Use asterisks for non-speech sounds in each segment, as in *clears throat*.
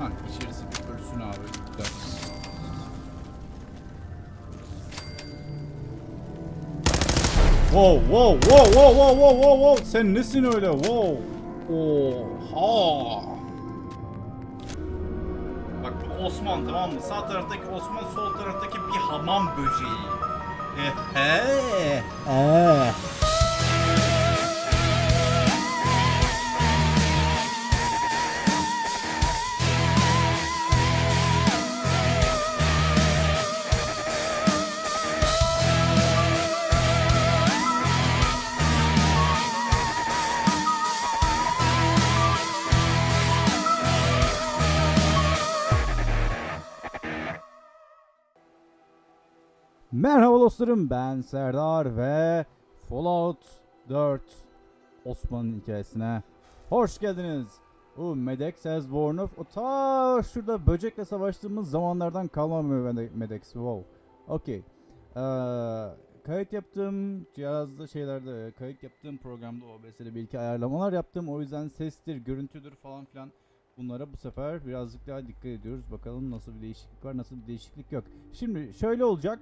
Ha içerisi bir ölsün abi. Güzel. Wow wow wow wow wow wow wow wow sen nesin öyle wow Oha Bak bu Osman tamam mı? Sağ taraftaki Osman sol taraftaki bir hamam böceği. Ehe. Eee. Dostlarım ben Serdar ve Fallout 4 Osman'ın hikayesine hoş geldiniz. Bu Medex has worn off. O ta şurada böcekle savaştığımız zamanlardan kalma mı Mede- Medex? Wow. Okey. Ee, kayıt yaptığım cihazda şeylerde kayıt yaptığım programda OBS'de bir iki ayarlamalar yaptım. O yüzden sestir, görüntüdür falan filan Bunlara bu sefer birazcık daha dikkat ediyoruz. Bakalım nasıl bir değişiklik var, nasıl bir değişiklik yok. Şimdi şöyle olacak.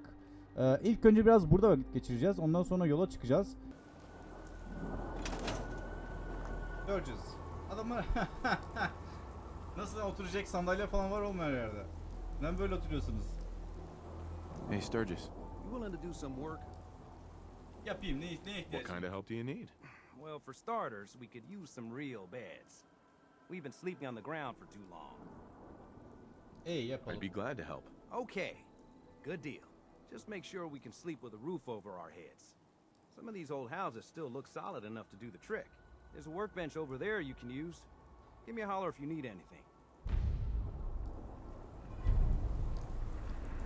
Ee, ilk önce biraz burada vakit geçireceğiz. Ondan sonra yola çıkacağız. Göreceğiz. Adamlar *laughs* nasıl oturacak sandalye falan var olmayan yerde. Neden böyle oturuyorsunuz? Hey, Sturgis, You willing to do some work? Yapayım ne, ne what ihtiyacım kind of help do you need? Well, for starters, we could use some real beds. We've been sleeping on the ground for too long. İyi yapalım. I'd be glad to help. Okay, good deal. Just make sure we can sleep with a roof over our heads. Some of these old houses still look solid enough to do the trick. There's a workbench over there you can use. Give me a holler if you need anything.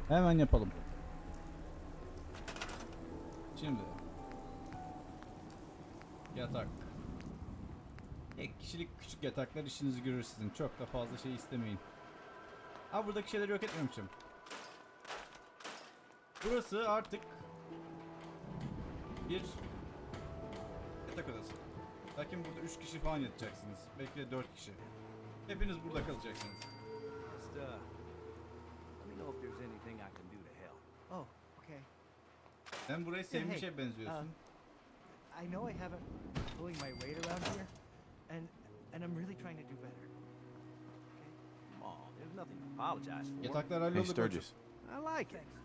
Hemen yapalım. Şimdi. Yatak. Tek kişilik küçük yataklar işinizi görür sizin. Çok da fazla şey istemeyin. Ha buradaki şeyleri yok etmemişim. Burası artık bir yatak odası. Lakin burada 3 kişi falan yatacaksınız. Belki de 4 kişi. Hepiniz burada kalacaksınız. Just, uh, let me know if there's anything I can do to help. Oh, okay. Sen burayı sevmişe hey, benziyorsun. I know I haven't pulling my weight around here, and and I'm really trying to do better. Come on, there's nothing to apologize for. Yataklar Hey, halloldu. Sturgis, I like it.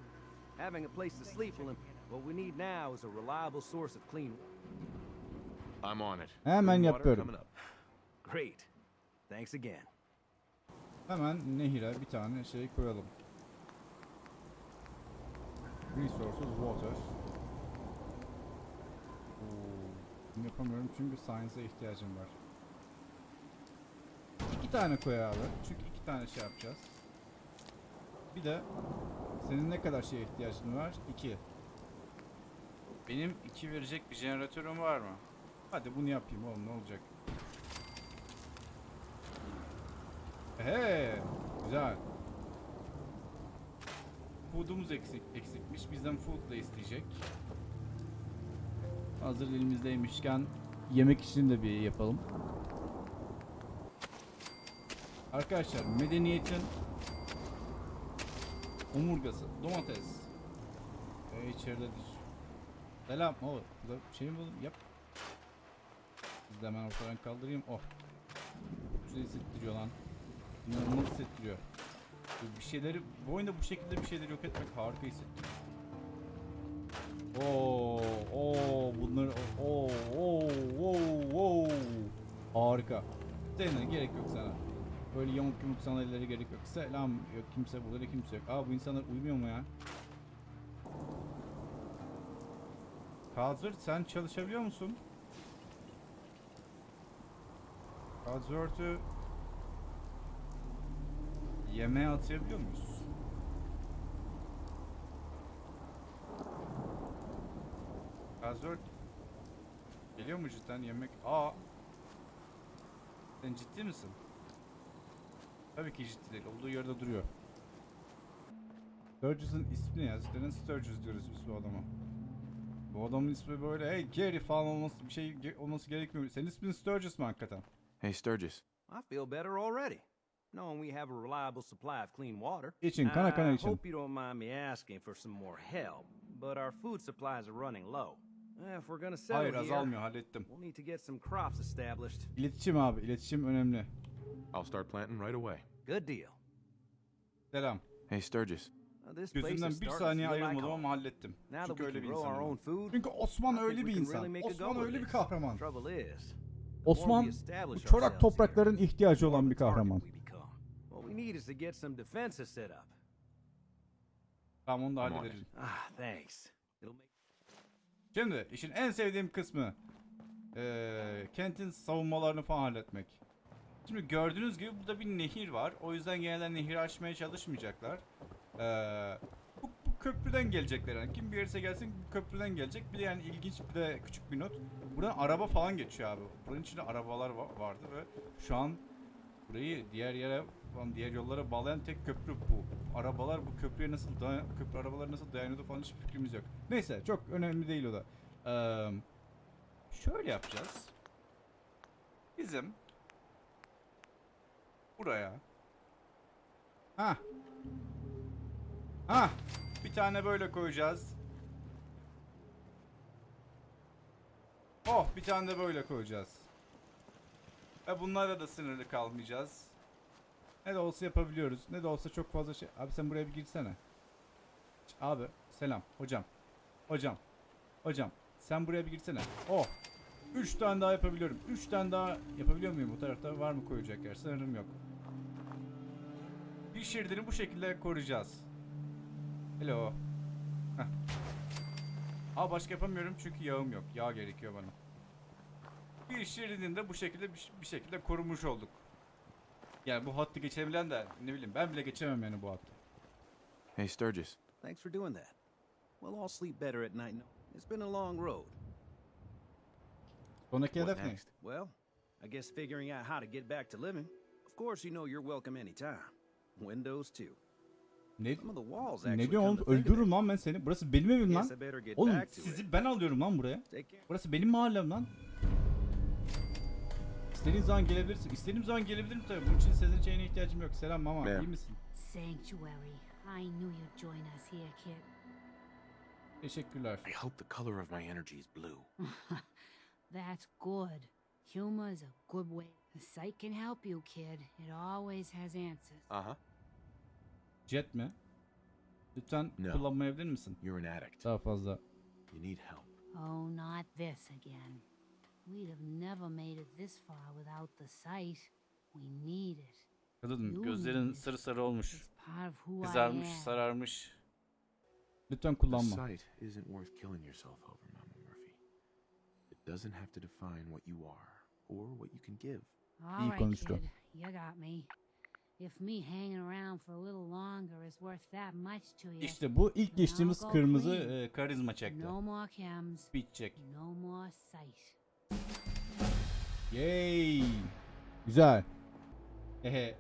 Having a place to sleep will. What we need now is a reliable source of clean. I'm on it. Hemen water yapıyorum. coming up. Great. Thanks again. Hemen nehire bir tane şey koyalım. Resources water. Oo, yapamıyorum çünkü science'a ihtiyacım var. İki tane koy abi. Çünkü iki tane şey yapacağız. Bir de senin ne kadar şeye ihtiyacın var? İki. Benim iki verecek bir jeneratörüm var mı? Hadi bunu yapayım oğlum ne olacak? He, güzel. Food'umuz eksik, eksikmiş. Bizden food da isteyecek. Hazır elimizdeymişken yemek için de bir yapalım. Arkadaşlar medeniyetin omurgası domates. E, içeridedir. Selam. Oğlum burada bir şey mi buldum? Yap. Biz de hemen ortadan kaldırayım. Oh. Güzel hissettiriyor lan. İnanılmaz hissettiriyor. Bir şeyleri, bu oyunda bu şekilde bir şeyleri yok etmek harika hissettiriyor. Oo, oo, bunları, oo, oo, oo, oo. Harika. Seninle gerek yok sana. Böyle yamuk yumuk sandalyelere gerek yok. Selam yok kimse burada da kimse yok. Aa bu insanlar uyumuyor mu ya? Hazır sen çalışabiliyor musun? Hazırtı Yemeğe atabiliyor muyuz? Gazört Geliyor mu cidden yemek? Aa Sen ciddi misin? Tabii ki ciddi değil. Olduğu yerde duruyor. Sturgis'ın ismi ne ya? Zaten Sturgis diyoruz biz bu adama. Bu adamın ismi böyle hey Gary falan olması bir şey ge- olması gerekmiyor. Senin ismin Sturgis mi hakikaten? Hey, Sturgis, I feel better already. knowing we have a reliable supply of clean water. İçin, kana kana I için. hope you don't mind me asking for some more help, but our food supplies are running low. Eh, If we're gonna settle Hayır here, azalmıyor hallettim. we'll need to get some crops established. İletişim abi iletişim önemli. I'll start planting right away. Good deal. Selam. Hey, Sturgis. İs bir saniye home. ama hallettim. Çünkü öyle bir food, Çünkü Osman öyle bir insan. Osman öyle bir kahraman. Osman bu çorak toprakların ihtiyacı olan bir kahraman. Tamam onu da hallederiz. Ah, thanks. It'll make Şimdi işin en sevdiğim kısmı eee, kentin savunmalarını falan halletmek. Şimdi gördüğünüz gibi burada bir nehir var. O yüzden genelde nehir aşmaya çalışmayacaklar. Eee, bu, bu köprüden gelecekler yani. Kim gelirse gelsin bu köprüden gelecek. Bir de yani ilginç bir de küçük bir not. Buradan araba falan geçiyor abi. Buranın içinde arabalar va- vardı ve şu an burayı diğer yere falan diğer yollara bağlayan tek köprü bu. Arabalar bu köprüye nasıl dayan köprü arabaları nasıl dayanıyordu falan hiçbir fikrimiz yok. Neyse çok önemli değil o da. Eee, şöyle yapacağız. Bizim buraya ha ha bir tane böyle koyacağız. Oh bir tane de böyle koyacağız. Ve bunlara da sınırlı kalmayacağız. Ne de olsa yapabiliyoruz. Ne de olsa çok fazla şey. Abi sen buraya bir girsene. Abi selam hocam. Hocam. Hocam sen buraya bir girsene. Oh. 3 tane daha yapabiliyorum. 3 tane daha yapabiliyor muyum bu tarafta? Var mı koyacak yer? Sanırım yok. Bir şeridini bu şekilde koruyacağız. Hello. Heh. Aa başka yapamıyorum çünkü yağım yok. Yağ gerekiyor bana. Bir şeridini de bu şekilde bir, bir şekilde korumuş olduk. Yani bu hattı geçebilen de ne bileyim ben bile geçemem yani bu hattı. Hey, Sturgis. Thanks for doing that. We'll all sleep better at night. It's been a long road. Sonraki What hedef ne? next? Well, I guess figuring out how to get back to living. Of course, you know you're welcome anytime. Windows too. Ne, ne come oğlum? Öldürürüm lan ben seni. Burası benim evim lan. Oğlum sizi ben alıyorum lan buraya. Burası benim mahallem lan. İstediğin zaman gelebilirsin. İstediğim zaman gelebilirim tabii. Bunun için sizin şeyine ihtiyacım yok. Selam mama. Merhaba. iyi misin? Sanctuary. I knew you'd join us here, kid. Teşekkürler. I hope the color of my energy is blue. *laughs* That's good. Humor is a good way. The sight can help you, kid. It always has answers. Uh huh. Jet mi? Lütfen No. kullanmayabilir misin? You're an addict. Daha fazla. You need help. Oh, not this again. We'd have never made it this far without the sight. We need it. Kadın gözlerin sarı sarı olmuş. Kızarmış, sararmış. Lütfen The kullanma. sight isn't worth killing yourself over, Mama Murphy. It doesn't have to define what you are or what you can give. İyi konuştu. İşte bu ilk geçtiğimiz kırmızı e, karizma çekti. Speed check. Yay. Güzel. Ehe.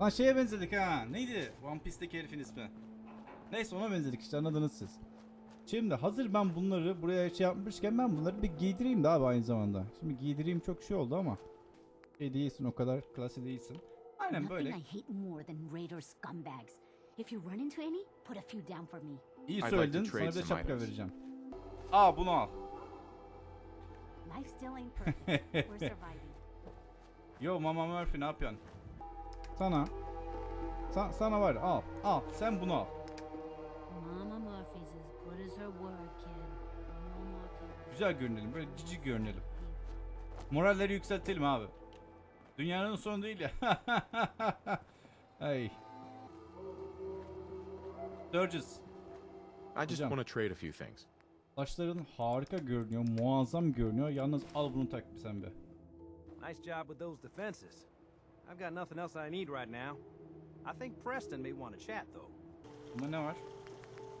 Lan şeye benzedik ha. Neydi? One Piece'teki herifin ismi. Neyse ona benzedik işte anladınız siz. Şimdi hazır ben bunları buraya şey yapmışken ben bunları bir giydireyim de abi aynı zamanda. Şimdi giydireyim çok şey oldu ama. Şey değilsin o kadar klasi değilsin. Aynen böyle. I hate more than raider scumbags. If you run into any, put a few down for me. İyi söyledin sana some şapka vereceğim. Aa bunu al. Life still ain't *laughs* perfect. We're surviving. Yo Mama Murphy ne yapıyorsun? Sana. Sa- sana var al. Al sen bunu al. Güzel görünelim böyle cici görünelim. Moralleri yükseltelim abi. Dünyanın sonu değil ya. *laughs* Ay. Sturgis. I just want to trade a few things. Saçların harika görünüyor. Muazzam görünüyor. Yalnız al bunu tak bir sen be. Nice job with those defenses. I've got nothing else I need right now. I think Preston may want to chat though. Bunda ne var?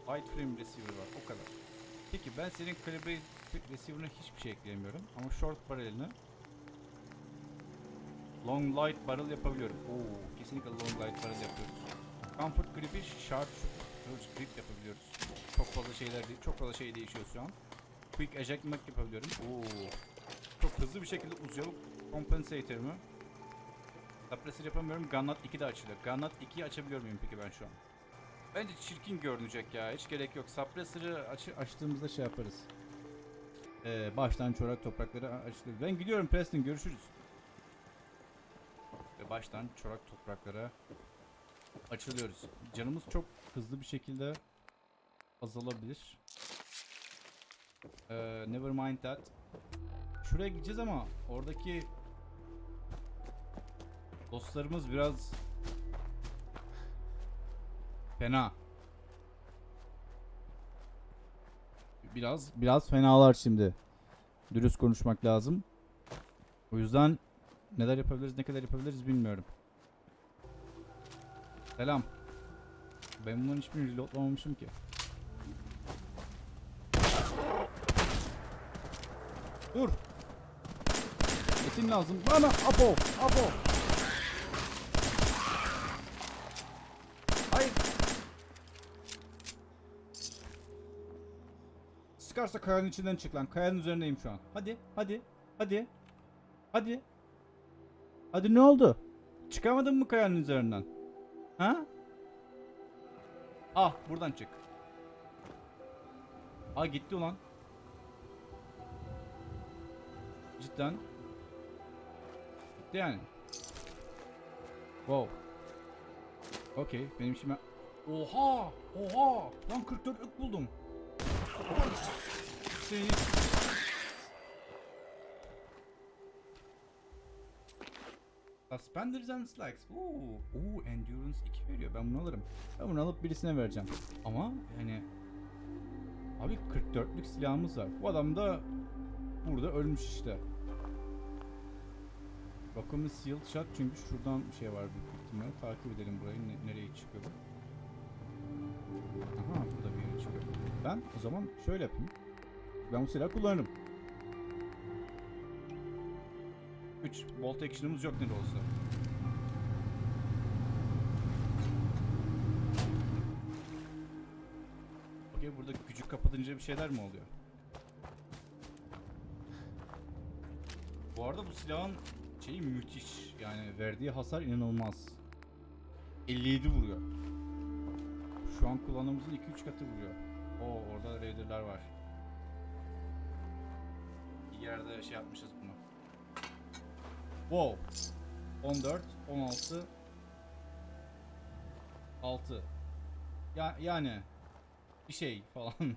Wide frame receiver var. O kadar. Peki ben senin calibre receiver'ına hiçbir şey ekleyemiyorum. Ama short barrel'ini long light barrel yapabiliyorum. Oo, kesinlikle long light barrel yapıyoruz. Comfort grip'i sharp shoot grip yapabiliyoruz. Çok fazla şeyler çok fazla şey değişiyor şu an. Quick ejectment yapabiliyorum. Oo. Çok hızlı bir şekilde uzuyor compensator'ımı. Suppressor yapamıyorum. Gunnut 2 de açılıyor. Gunnut 2'yi açabiliyor muyum peki ben şu an? Bence çirkin görünecek ya. Hiç gerek yok. Suppressor'ı aç açtığımızda şey yaparız. Ee, baştan çorak toprakları açılır. Ben gidiyorum Preston. Görüşürüz. Ve baştan çorak topraklara açılıyoruz. Canımız çok hızlı bir şekilde azalabilir. Ee, never mind that. Şuraya gideceğiz ama oradaki dostlarımız biraz fena. Biraz biraz fenalar şimdi. Dürüst konuşmak lazım. O yüzden neler yapabiliriz, ne kadar yapabiliriz bilmiyorum. Selam. Ben bunların hiçbirini reloadlamamışım ki. Dur. Etin lazım. Bana Apo. Apo. Sıkarsa kayanın içinden çık lan. Kayanın üzerindeyim şu an. Hadi. Hadi. Hadi. Hadi. Hadi ne oldu? Çıkamadın mı kayanın üzerinden? Ha? Ah buradan çık. Aa gitti ulan. Cidden. Gitti yani. Wow. Okey benim işime... Oha! Oha! Lan 44 ök buldum. Seni... Suspenders and Slacks. Oo, oo, Endurance 2 veriyor. Ben bunu alırım. Ben bunu alıp birisine vereceğim. Ama yani... Abi 44'lük silahımız var. Bu adam da burada ölmüş işte. Bakımı sealed shot çünkü şuradan bir şey var büyük ihtimalle. Takip edelim burayı. Ne- nereye çıkıyor? Aha burada bir yere çıkıyor. Ben o zaman şöyle yapayım. Ben bu silahı kullanırım. 3. Bolt action'ımız yok ne de olsa. Okey burada gücü kapatınca bir şeyler mi oluyor? Bu arada bu silahın şeyi müthiş. Yani verdiği hasar inanılmaz. 57 vuruyor. Şu an kullandığımızın 2-3 katı vuruyor. Oo orada raider'lar var. Yerde şey yapmışız bunu. Wow. 14, 16, 6. Ya yani bir şey falan. *laughs*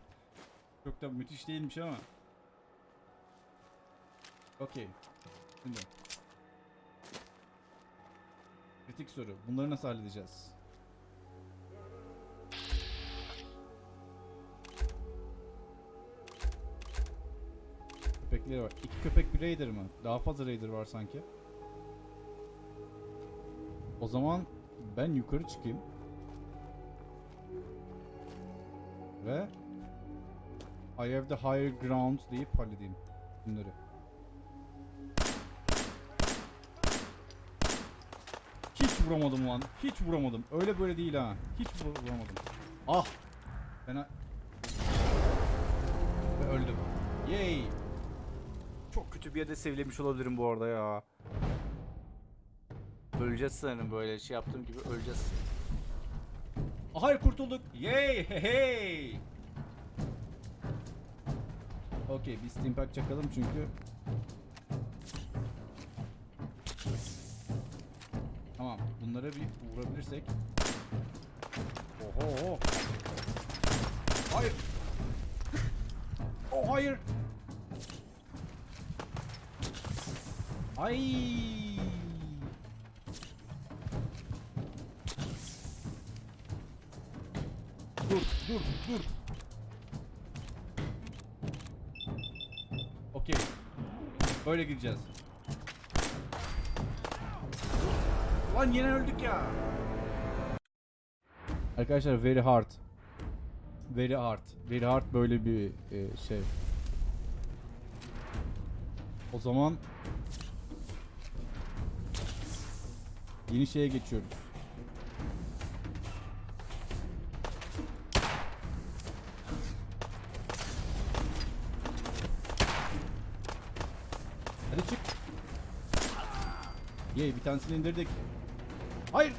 Çok da müthiş değilmiş ama. Okey. Şimdi. Kritik soru. Bunları nasıl halledeceğiz? Köpekleri var. İki köpek bir raider mı? Daha fazla raider var sanki. O zaman ben yukarı çıkayım. Ve I have the higher ground deyip halledeyim bunları. Hiç vuramadım lan. Hiç vuramadım. Öyle böyle değil ha. Hiç vur- vuramadım. Ah. Ben Ve öldüm. Yay. Kötü bir yerde sevlemiş olabilirim bu arada ya. Öleceğiz sanırım böyle şey yaptığım gibi öleceğiz. Hayır kurtulduk. Yay hey hey. Okey bir steam pack çakalım çünkü. Tamam bunlara bir vurabilirsek. Oho. Hayır. Oh hayır. Ay. Dur, dur, dur. Okey. Böyle gideceğiz. Lan yine öldük ya. Arkadaşlar very hard. Very hard. Very hard böyle bir e, şey. O zaman yeni şeye geçiyoruz. Hadi çık. Yey bir tanesini indirdik. Hayır.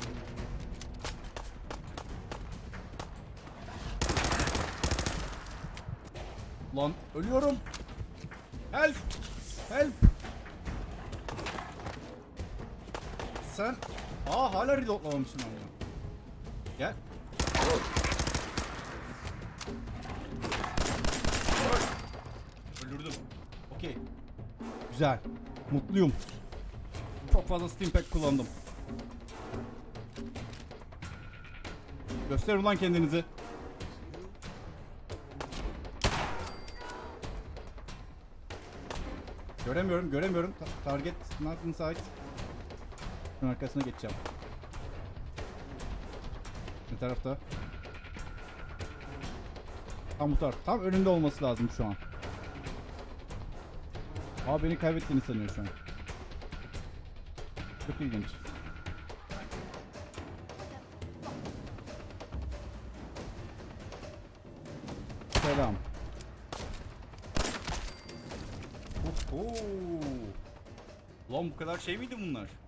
Lan ölüyorum. Help. Help. Sen... Aa hala reloadlamamışım ben bunu. Gel. Öldürdüm. Okey. Güzel. Mutluyum. Çok fazla steam pack kullandım. Göster ulan kendinizi. Göremiyorum, göremiyorum. Ta- target not inside. Şunun arkasına geçeceğim. Ne tarafta? Tam bu taraf. Tam önünde olması lazım şu an. Aa beni kaybettiğini sanıyor şu an. Çok ilginç. Selam. Oho. Lan bu kadar şey miydi bunlar?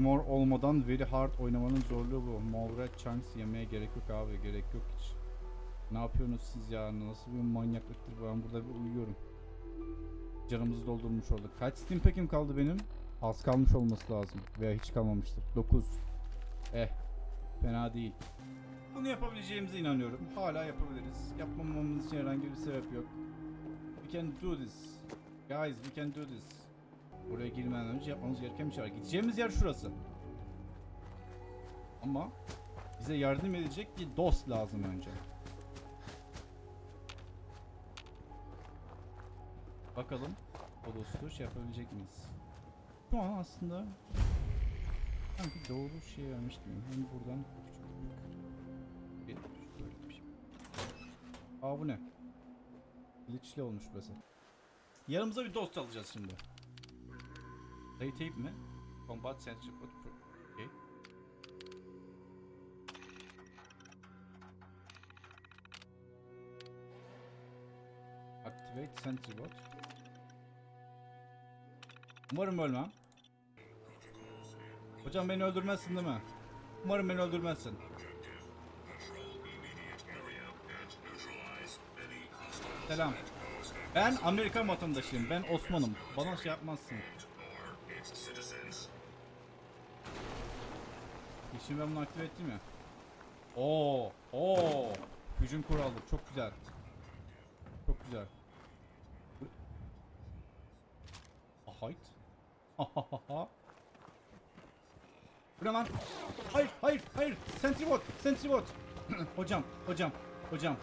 Armor olmadan very hard oynamanın zorluğu bu. Mavra chunks yemeye gerek yok abi. Gerek yok hiç. Ne yapıyorsunuz siz ya? Nasıl bir manyaklıktır? Ben burada bir uyuyorum. Canımızı doldurmuş olduk. Kaç steam kaldı benim? Az kalmış olması lazım. Veya hiç kalmamıştır. 9. Eh. Fena değil. Bunu yapabileceğimize inanıyorum. Hala yapabiliriz. Yapmamamız için herhangi bir sebep yok. We can do this. Guys, we can do this. Buraya girmeden önce yapmamız gereken bir şey var. Gideceğimiz yer şurası. Ama bize yardım edecek bir dost lazım önce. Bakalım o dostu şey yapabilecek miyiz? Şu an aslında sanki doğru şey vermiş gibi. Hem buradan küçük bir şey. Aa bu ne? Glitchli olmuş burası. Yanımıza bir dost alacağız şimdi. Play tape mi? Combat Sentry Code. Okay. Activate Sentry Bot. Umarım ölmem. Hocam beni öldürmezsin değil mi? Umarım beni öldürmezsin. Selam. Ben Amerikan vatandaşıyım. Ben Osman'ım. Bana şey yapmazsın. Şimdi ben bunu aktive ettim ya. Oo, oo. Hücum kuru aldık. Çok güzel. Çok güzel. Ahayt. Ahahaha. *laughs* Bu ne lan? Hayır, hayır, hayır. Sentry bot, sentry bot. *clears throat* hocam, hocam, hocam.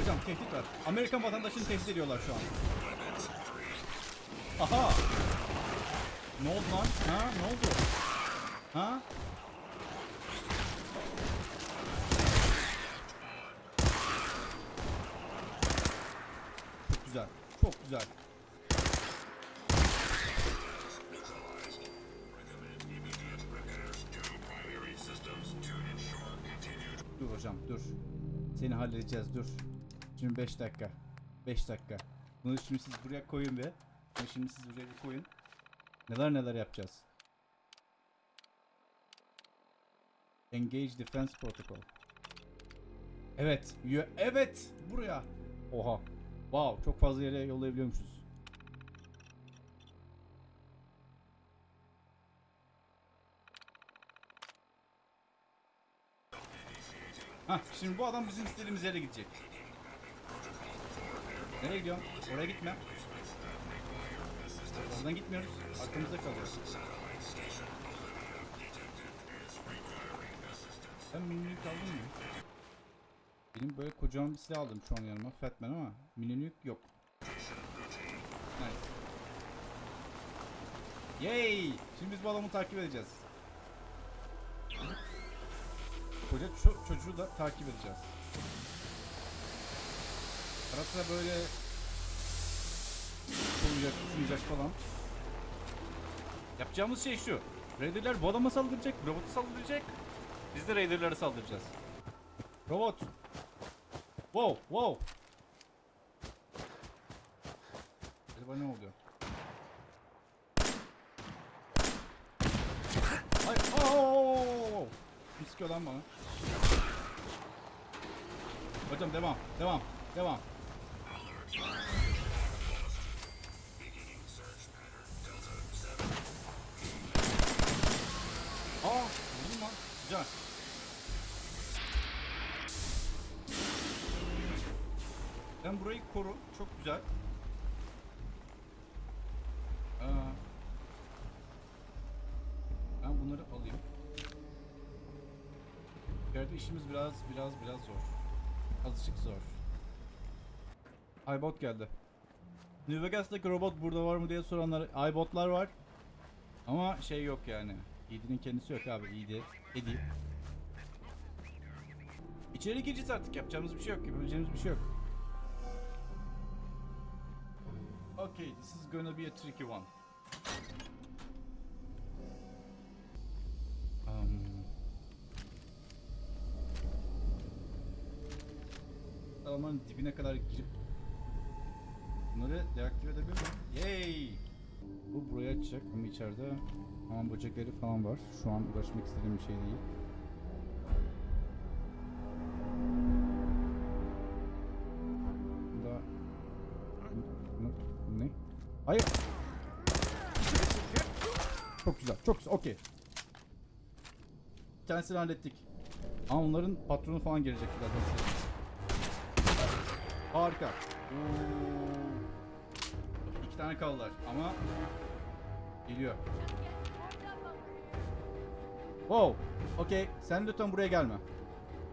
Hocam tehdit var. Amerikan vatandaşını tehdit ediyorlar şu an. Aha. Ne oldu lan? Ha? Ne oldu? Ha? Çok güzel. Çok güzel. Dur hocam dur. Seni halledeceğiz dur. Şimdi 5 dakika. 5 dakika. Bunu şimdi siz buraya koyun be. Bunu şimdi siz buraya koyun. Neler neler yapacağız. Engage Defense Protocol. Evet. Evet. Buraya. Oha. Wow. Çok fazla yere yollayabiliyormuşuz. Hah şimdi bu adam bizim istediğimiz yere gidecek. Nereye gidiyorsun? Oraya gitme. Oradan gitmiyoruz. Arkamızda kalıyoruz. Sen minilük aldın mı? Benim böyle kocaman bir silah aldım şu an yanıma. Fatman ama minilük yok. Nice. Yay! Şimdi biz bu adamı takip edeceğiz. Koca ço- çocuğu da takip edeceğiz. Ara sıra böyle olacak, ısınacak falan. Yapacağımız şey şu. Raider'ler bu adama saldıracak, robotu saldıracak. Biz de Raider'lara saldıracağız. Robot. Wow, wow. Acaba ne oluyor? Ay, ooo! Kim sıkıyor lan bana? Hocam devam, devam, devam. Güzel. Sen burayı koru. Çok güzel. Aa, ben bunları alayım. İçeride işimiz biraz biraz biraz zor. Azıcık zor. iBot geldi. New Vegas'taki robot burada var mı diye soranlar iBotlar var. Ama şey yok yani. ED'nin kendisi yok abi. ED. Edi. İçeri gireceğiz artık. Yapacağımız bir şey yok. Yapabileceğimiz bir şey yok. Okay, this is gonna be a tricky one. Um, dibine kadar girip bunları deaktive edebilir miyim? Yay! Bu buraya açacak ama içeride hamam böcekleri falan var. Şu an uğraşmak istediğim bir şey değil. Bunda ne? Hayır. Çok güzel. Çok güzel. Okey. Tanesini hallettik. Ama onların patronu falan gelecek birazdan. Harika. Oo. Tane kaldılar ama geliyor. Wow. Okey. Sen lütfen buraya gelme.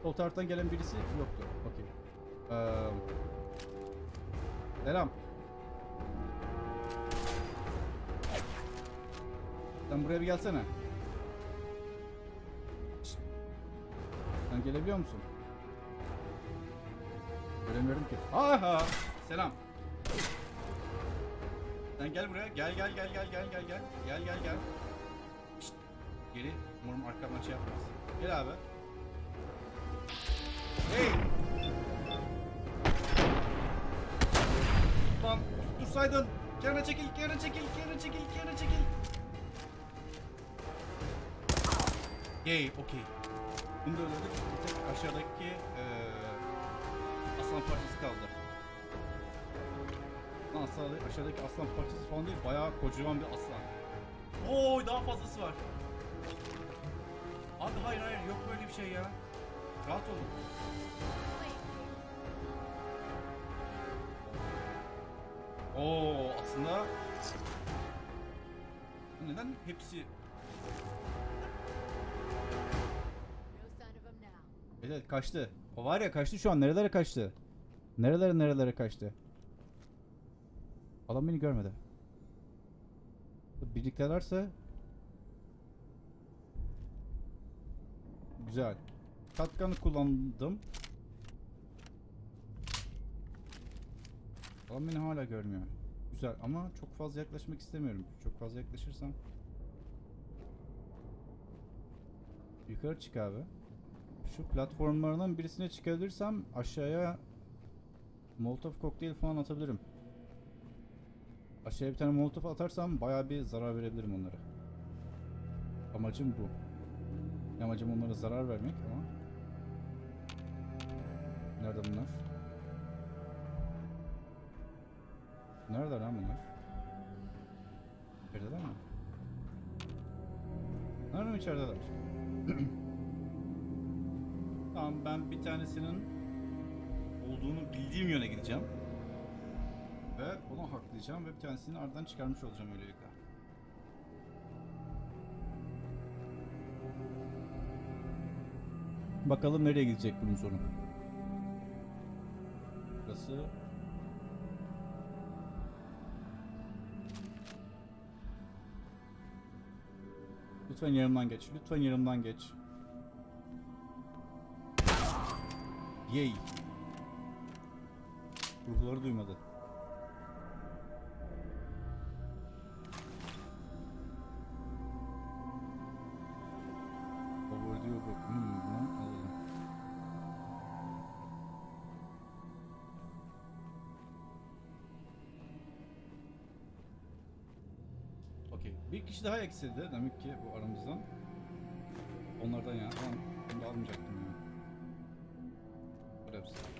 Sol taraftan gelen birisi yoktu. Okey. Ee, selam. Sen buraya bir gelsene. Sen gelebiliyor musun? Göremiyorum ki. Aha! Selam. Sen gel buraya. Gel gel gel gel gel gel gel. Gel gel gel. Şşt. Geri umarım arkamdan şey yapmaz. Gel abi. Hey! Lan tuttursaydın. Kenara çekil, kenara çekil, kenara çekil, kenara çekil. Yay, okey. Bunu da öldürdük. Bir tek aşağıdaki eee aslan parçası kaldı. Lan aşağıdaki, aslan parçası falan değil, bayağı kocaman bir aslan. Oo, daha fazlası var. Abi hayır hayır, yok böyle bir şey ya. Rahat olun. Oo, aslında neden hepsi Evet kaçtı. O var ya kaçtı şu an. Nerelere kaçtı? Nerelere nerelere kaçtı? Adam beni görmedi. Birliktelerse Güzel. Katkanı kullandım. Adam beni hala görmüyor. Güzel ama çok fazla yaklaşmak istemiyorum. Çok fazla yaklaşırsam Yukarı çık abi. Şu platformlardan birisine çıkabilirsem aşağıya Molotov kokteyl falan atabilirim. Aşağıya bir tane Molotov atarsam bayağı bir zarar verebilirim onlara. Amacım bu. Amacım onlara zarar vermek ama Nerede bunlar? Nerede lan bunlar? İçerideler mi? Nerede mi içerideler? *clears throat* Tamam ben bir tanesinin olduğunu bildiğim yöne gideceğim. Ve onu haklayacağım ve tanesini aradan çıkarmış olacağım öylelikle. Bakalım nereye gidecek bunun sonu. Burası Lütfen yanımdan geç. Lütfen yanımdan geç. Yay. Ruhları duymadı. Daha eksildi demek ki bu aramızdan. Onlardan ya. Ben bunu almayacaktım ya. Böyle hepsi.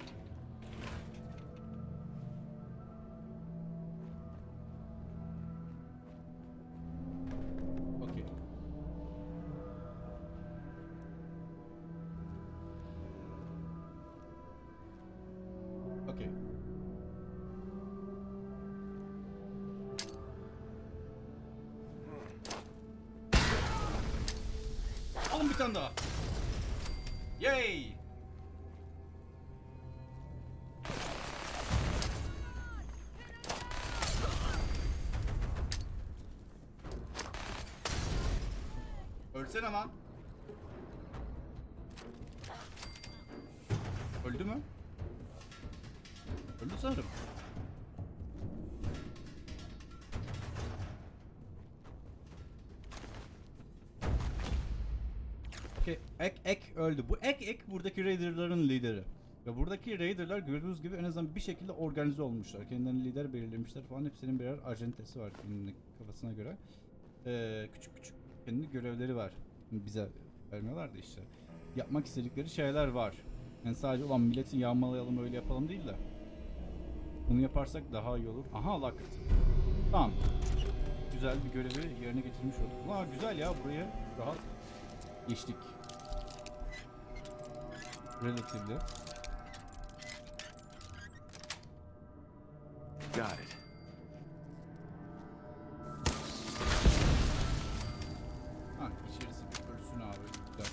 Bir tane daha. Yay! Ölsene lan. Ek buradaki Raider'ların lideri. Ve buradaki Raider'lar gördüğünüz gibi en azından bir şekilde organize olmuşlar. Kendilerini lider belirlemişler falan. Hepsinin birer ajentesi var kendini kafasına göre. Ee, küçük küçük kendi görevleri var. Bize vermiyorlar da işte. Yapmak istedikleri şeyler var. Yani sadece olan milletin yağmalayalım öyle yapalım değil de. Bunu yaparsak daha iyi olur. Aha locked. Tamam. Güzel bir görevi yerine getirmiş olduk. Aa güzel ya buraya rahat geçtik. Relatively. Got it. Ha içerisi bir ölsün abi. Güzel.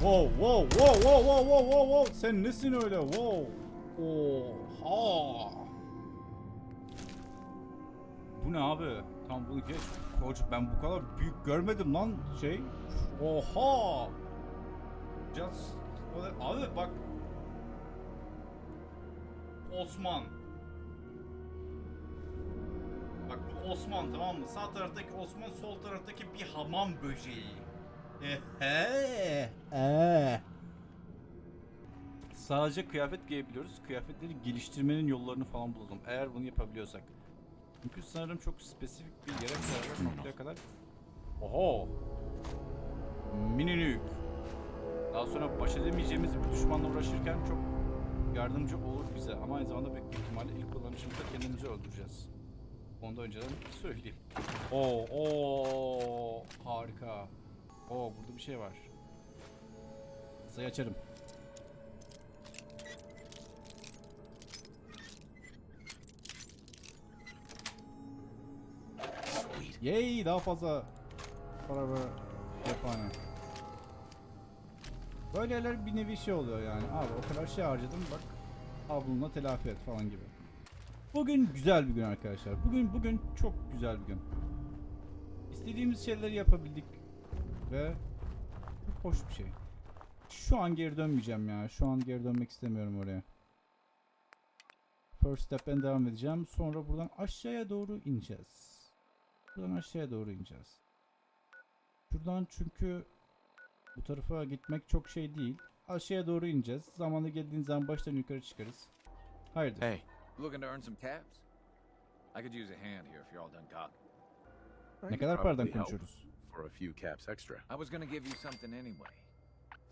Wow wow wow wow wow wow wow wow sen nesin öyle wow Oha Bu ne abi tam bunu geç Koç ben bu kadar büyük görmedim lan şey Oha Just Abi bak Osman Bak bu Osman tamam mı? Sağ taraftaki Osman, sol taraftaki bir hamam böceği. Ehe. Ee. Sadece kıyafet giyebiliyoruz. Kıyafetleri geliştirmenin yollarını falan bulalım. Eğer bunu yapabiliyorsak. Çünkü sanırım çok spesifik bir yere kadar noktaya kadar. Oho. Mini nuke. Daha sonra baş edemeyeceğimiz bir düşmanla uğraşırken çok yardımcı olur bize. Ama aynı zamanda büyük ihtimalle ilk kullanışımızda kendimizi öldüreceğiz. Onu da önceden söyleyeyim. Oo, oo, harika. Oo, burada bir şey var. Sayı açarım. Yay, daha fazla para ve cephane. Böyle yerler bir nevi şey oluyor yani. Abi o kadar şey harcadım bak. Al telafi et falan gibi. Bugün güzel bir gün arkadaşlar. Bugün bugün çok güzel bir gün. İstediğimiz şeyleri yapabildik ve hoş bir şey. Şu an geri dönmeyeceğim ya. Şu an geri dönmek istemiyorum oraya. First step'ten devam edeceğim. Sonra buradan aşağıya doğru ineceğiz. Buradan aşağıya doğru ineceğiz. Şuradan çünkü bu tarafa gitmek çok şey değil. Aşağıya doğru ineceğiz. Zamanı geldiğiniz zaman baştan yukarı çıkarız. Hayırdır? Hey, Looking to earn some caps? I could use a hand here if you're all done talking. Ne kadar paradan konuşuyoruz? For a few caps extra. I was gonna give you something anyway.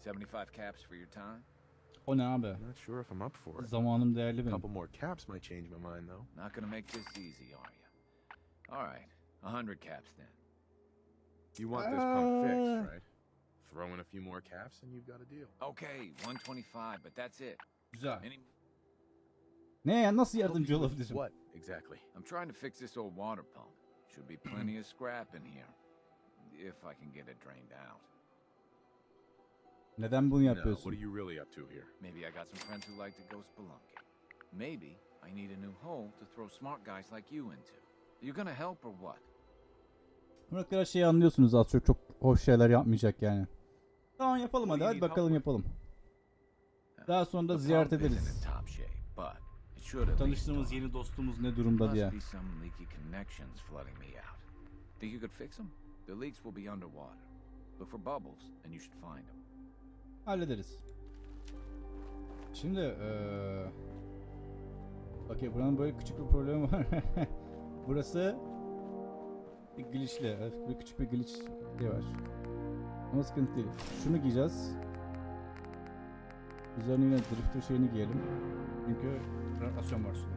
75 caps for your time? O ne abi? Not sure if I'm up for it. Zamanım değerli A benim. couple more caps might change my mind, though. Not gonna make this easy, are you? All right, a hundred caps then. You want this pump Uh. fixed, right? Throw in a few more caps and you've got a deal. Okay, 125, but that's it. Güzel. Any? Ne ya nasıl yardımcı olabilirim? What exactly? I'm trying to fix this old water pump. Should be plenty of scrap in here, if I can get it drained out. Neden bunu No, what are you really up to here? Maybe I got some friends who like to go spelunking. Maybe I need a new hole to throw smart guys like you into. Are You gonna help or what? Burak kadar şeyi anlıyorsunuz az çok çok hoş şeyler yapmayacak yani. Tamam yapalım hadi hadi bakalım yapalım. Daha sonra da ziyaret ederiz. Tanıştığımız yeni dostumuz ne durumda diye. Think you could fix them? The leaks will be underwater. Look for bubbles, and you should find them. Hallederiz. Şimdi eee Okey buranın böyle küçük bir problemi var. *laughs* Burası bir glitchli. Evet, bir küçük bir glitch şey var. Ama sıkıntı değil. Şunu giyeceğiz. Üzerine yine drifter şeyini giyelim. Çünkü radyasyon var suda.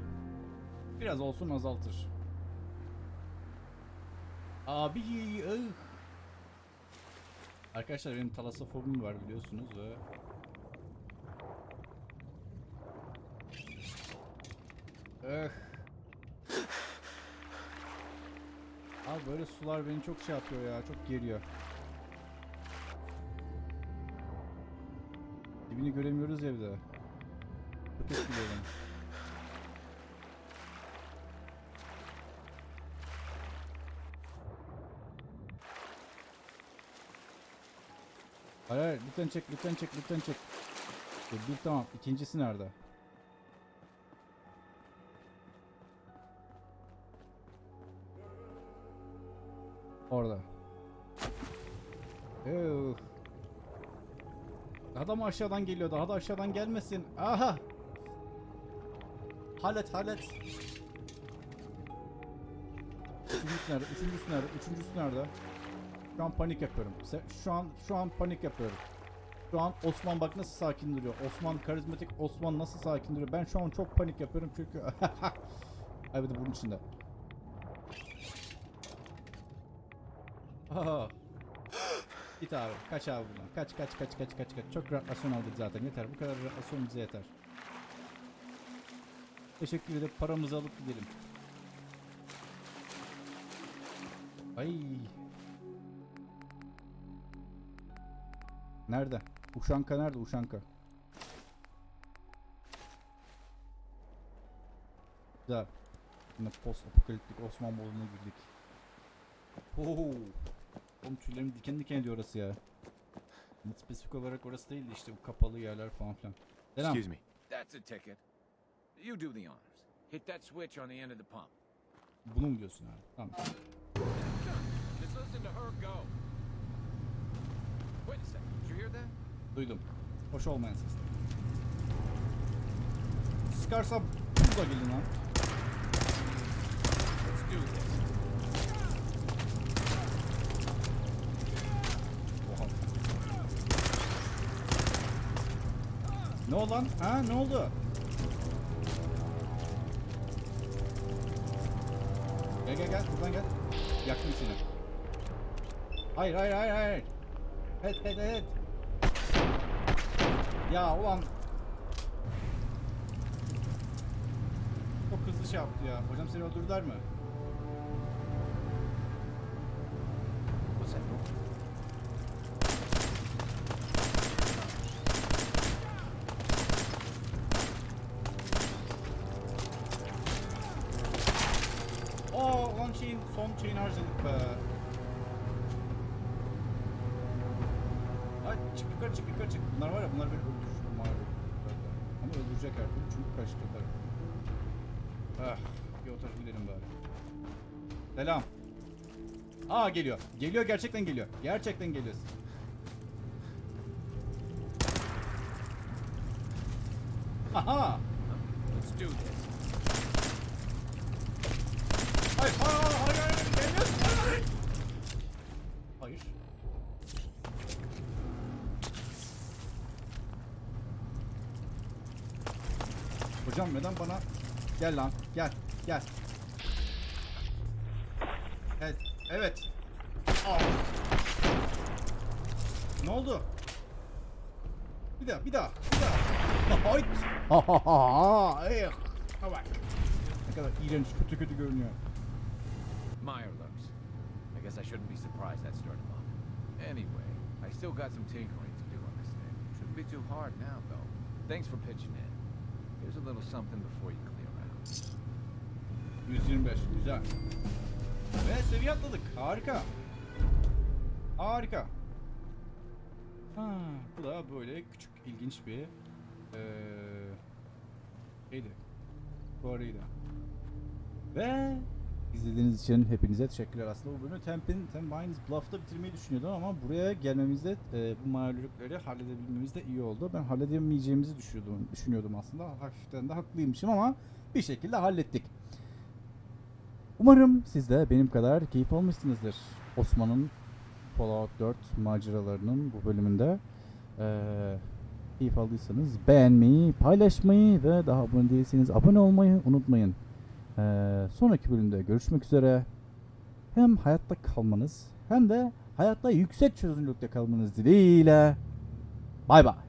Biraz olsun azaltır. Abi ıh. Arkadaşlar benim talasofobim var biliyorsunuz ve Öh. Abi böyle sular beni çok şey yapıyor ya, çok geriyor. Dibini göremiyoruz evde. Çok etkiliyor beni. Hayır hayır lütfen çek lütfen çek lütfen çek. Bir tamam ikincisi nerede? Orada. Yuh. Daha da mı aşağıdan geliyor? Daha da aşağıdan gelmesin. Aha! Halet halet. Üçüncüsü nerede? Üçüncüsü nerede? Üçüncüsü nerede? Şu an panik yapıyorum. Şu an şu an panik yapıyorum. Şu an Osman bak nasıl sakin duruyor. Osman karizmatik Osman nasıl sakin duruyor. Ben şu an çok panik yapıyorum çünkü *laughs* Ay bir de bunun içinde. Aha. Git abi. Kaç abi buradan. Kaç kaç kaç kaç kaç kaç. Çok radyasyon aldık zaten. Yeter. Bu kadar radyasyon bize yeter. Teşekkür edip paramızı alıp gidelim. Ay. Nerede? Uşanka nerede? Uşanka. Güzel. Yine post apokaliptik Osman moduna girdik. Oo. Oğlum tüylerim diken diken ediyor orası ya. Yani Spesifik olarak orası değil de işte bu kapalı yerler falan filan. Selam. Excuse me. That's a ticket. You do the honors. Hit that switch on the end of the pump. Bunu mu diyorsun abi? Tamam. Just listen to her go. Wait a second. Did you hear that? Duydum. Hoş olmayan sesler. Sıkarsa burada gelin lan. Let's do this. Oha. Ne oldu lan? Ha ne oldu? Gel gel gel buradan gel. Yaktım seni. Hayır hayır hayır hayır. Evet evet evet. Ya ulan. Çok hızlı şey yaptı ya. Hocam seni öldürdüler mi? Son şeyini harcadık be. Ay çık yukarı çık yukarı çık. Bunlar var ya bunlar beni öldürür. Bunlar. Ama öldürecek her türlü çünkü kaçtı. Ah bir o tarafa gidelim bari. Selam. Aa geliyor. Geliyor gerçekten geliyor. Gerçekten geliyor. Aha! Lan, gel, gel. Evet, evet. Aa. Ne oldu? Bir daha, bir daha, bir daha. *laughs* Hayt. Ha ha ha ha. Ey. Ha bak. Ne kadar iğrenç, kötü kötü görünüyor. Meyer looks. I guess I shouldn't be surprised that started up. Anyway, I still got some tinkering to do on this thing. Shouldn't be too hard now, though. Thanks for pitching in. Here's a little something before you out. 125 güzel. Ve seviye atladık. Harika. Harika. Ha, bu da böyle küçük ilginç bir eee şeydi. Fuarıydı. Ve İzlediğiniz için hepinize teşekkürler. Aslında bu bölümü Temp'in Temp Mines Bluff'ta bitirmeyi düşünüyordum ama buraya gelmemizde e, bu mağlulükleri halledebilmemiz de iyi oldu. Ben halledemeyeceğimizi düşünüyordum, düşünüyordum aslında. Hafiften de haklıymışım ama bir şekilde hallettik. Umarım siz de benim kadar keyif almışsınızdır. Osman'ın Fallout 4 maceralarının bu bölümünde. Ee, keyif aldıysanız beğenmeyi, paylaşmayı ve daha abone değilseniz abone olmayı unutmayın. Ee, sonraki bölümde görüşmek üzere. Hem hayatta kalmanız hem de hayatta yüksek çözünürlükte kalmanız dileğiyle. Bay bay.